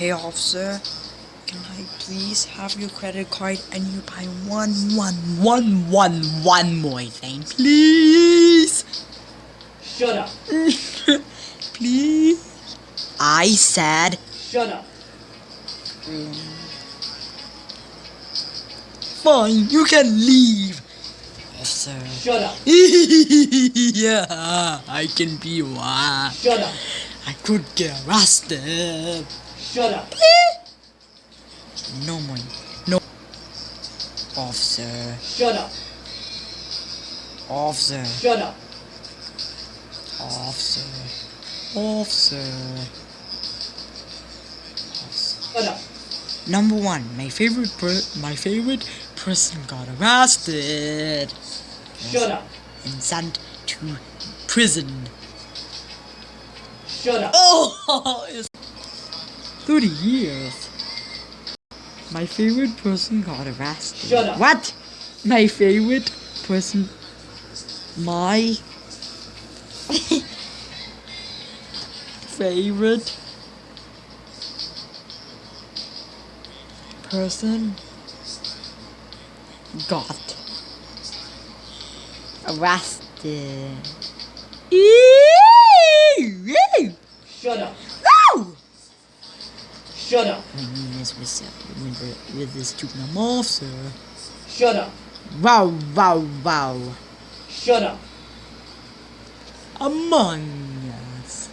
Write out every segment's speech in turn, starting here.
Hey officer, can I please have your credit card and you buy one, one, one, one, one more thing, please? Shut up. please? I said, Shut up. fine, you can leave. Officer. Shut up. yeah, I can be one. Shut up. I could get arrested. Shut up. No more. No. Officer. Shut up. Officer. Shut up. Officer. Officer. Shut up. Number one, my favorite per my favorite person got arrested Shut up. and sent to prison. Shut up. Oh, 30 years. My favorite person got arrested. Shut up. What? My favorite person. My favorite person got arrested. Ew! With this stupid officer. Shut up. Wow, wow, wow. Shut up. Among Us.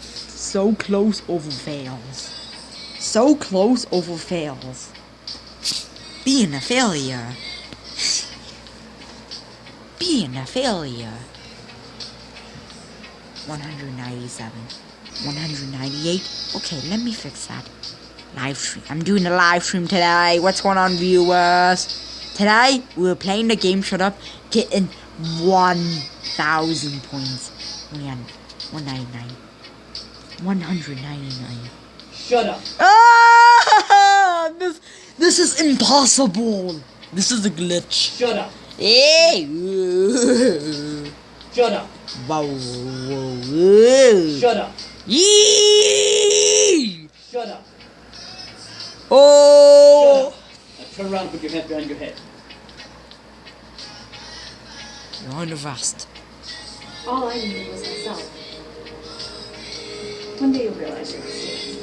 So close over fails. So close over fails. Being a failure. Being a failure. 197. 198. Okay, let me fix that. Live stream. I'm doing a live stream today. What's going on, viewers? Today, we're playing the game Shut Up, getting 1,000 points. Yeah, 199. 199. Shut up. Ah! This, this is impossible. This is a glitch. Shut up. Hey! Shut up. Wow. wow, wow. Shut up. Yee! Shut up. Oh! Now turn around and put your head behind your head. You're on the arrest. All I needed was myself. One day you'll realize your mistakes.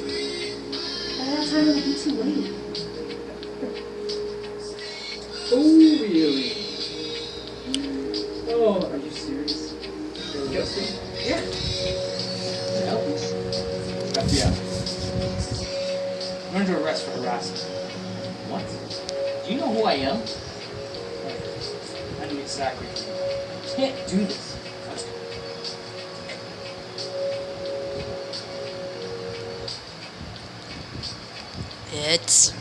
By that time, it'll be too late. Oh, really? Oh, are you serious? Justin? Yeah. Under arrest for harassment. What? Do you know who I am? I know exactly. you. Can't do this. It's.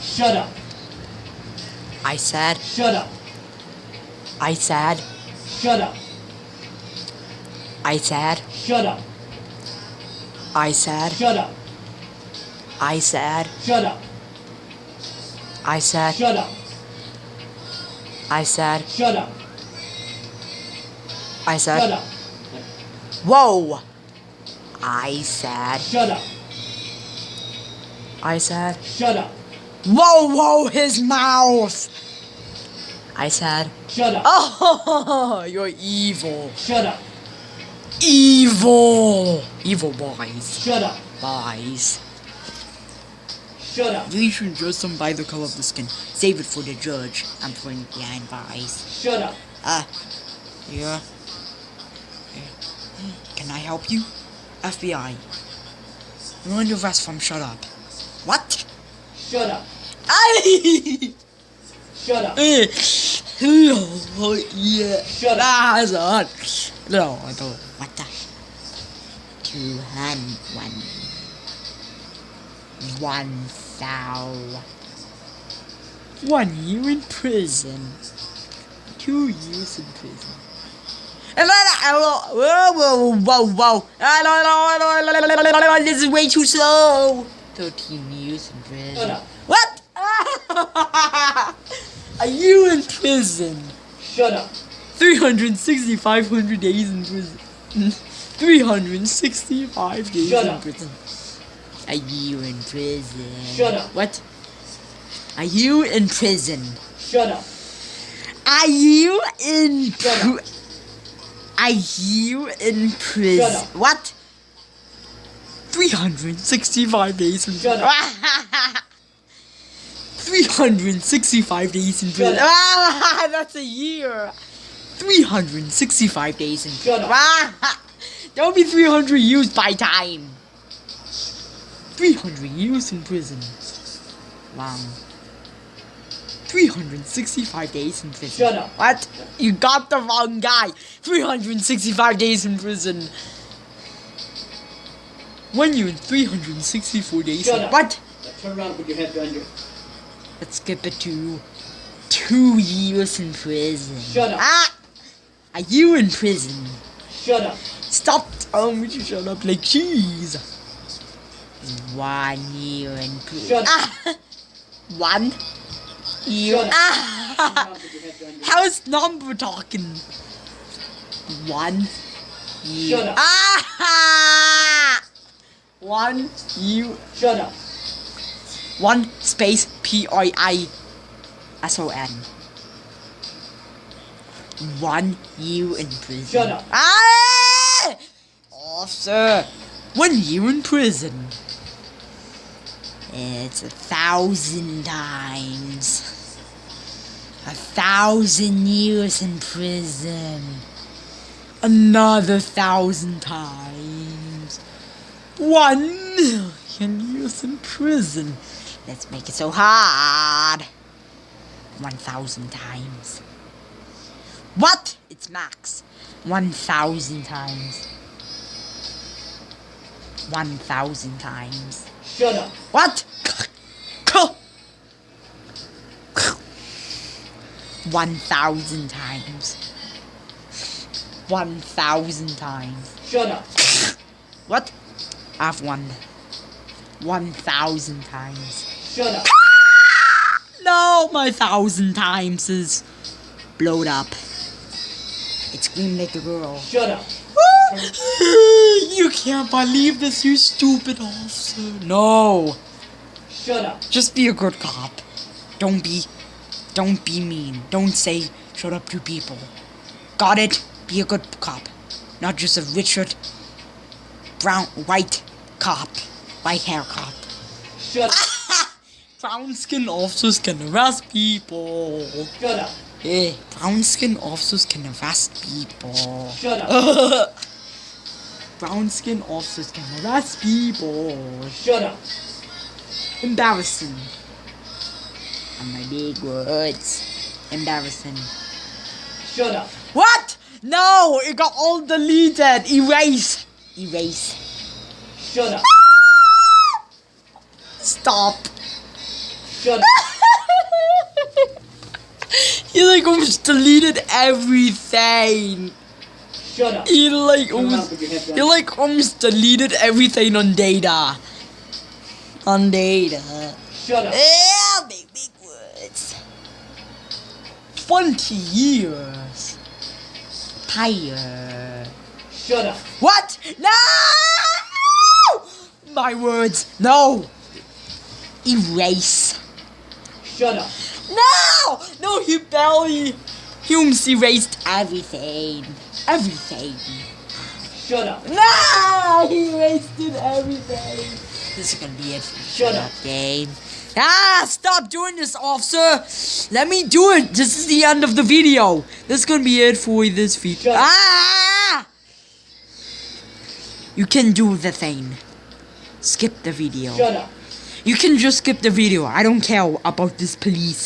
Shut up. I said. Shut up. I said. Shut up. I said. Shut up. I said. Shut up. I said. Shut up. I said. Shut up. I said. Shut up. I said Shut up. Whoa! I said. Shut up. I said. Shut up. Whoa, whoa, his mouth! I said. Shut up. Oh, you're evil. Shut up. Evil! Evil boys. Shut up. Boys. Shut up. You should judge them by the color of the skin. Save it for the judge. I'm putting behind boys. Shut up. Uh, yeah. Can I help you? FBI. You're under arrest from shut up. What? Shut up. I. Shut up. oh, yeah. Shut up. Ah. No, I don't. What the? Two hundred one. One thou. One year in prison. Two years in prison. And then I, whoa, whoa, whoa, whoa. This is way too slow. 13 years in prison. Shut up. What? Are you in prison? Shut up. 360, 500 days in prison. 365 days Shut in up. Prison. you in prison. Shut up. What? Are you in prison. Shut up. Are you in Shut pr- Are you in prison? Shut up. What? 365 days in Shut prison. 365 days in prison. Shut up. Ah, that's a year. 365 days in Shut prison. up. Don't be 300 years by time. 300 years in prison. Wow. 365 days in prison. Shut up. What? You got the wrong guy. 365 days in prison. One year in 364 days. Shut in- up. What? Now turn around and put your head behind your. Let's skip it to two years in prison. Shut up. Ah! Are you in prison? Shut up. Stop telling me to shut up like cheese. One year in prison. Ah! One year. Ah! Turn around and put your head behind your. How is number talking? One year. Ah! One year. Shut up. One space P I I S O N. One year in prison. Shut up. Ah! Officer, one year in prison. It's a thousand times. A thousand years in prison. Another thousand times. One million years in prison. Let's make it so hard. One thousand times. What? It's max. One thousand times. One thousand times. Shut up. What? One thousand times. One thousand times. Shut up. What? I've won. One thousand times. Shut up. No, my thousand times is blowed up. It screamed like a girl. Shut up. you can't believe this, you stupid officer. No. Shut up. Just be a good cop. Don't be don't be mean. Don't say shut up to people. Got it? Be a good cop. Not just a Richard brown white cop. White hair cop. Shut up. Brown skin officers can arrest people. Shut up. Yeah, brown skin officers can arrest people. Shut up. brown skin officers can arrest people. Shut up. Embarrassing. And my big words. Embarrassing. Shut up. What? No, it got all deleted. Erase. Erase. Shut up. Stop. Shut up. you like oh, almost deleted everything. Shut up. You like almost put your head you behind like almost deleted everything on data. On data. Shut up. Yeah, big big words. Twenty years. Tire. Shut up. What? No! My words. No. Erase. Shut up. No! No, he barely. He almost erased everything. Everything. Shut up. No! He wasted everything. This is gonna be it. Shut up. Game. Ah! Stop doing this, officer. Let me do it. This is the end of the video. This is gonna be it for this video. Ah! You can do the thing. Skip the video. Shut up. You can just skip the video. I don't care about this police.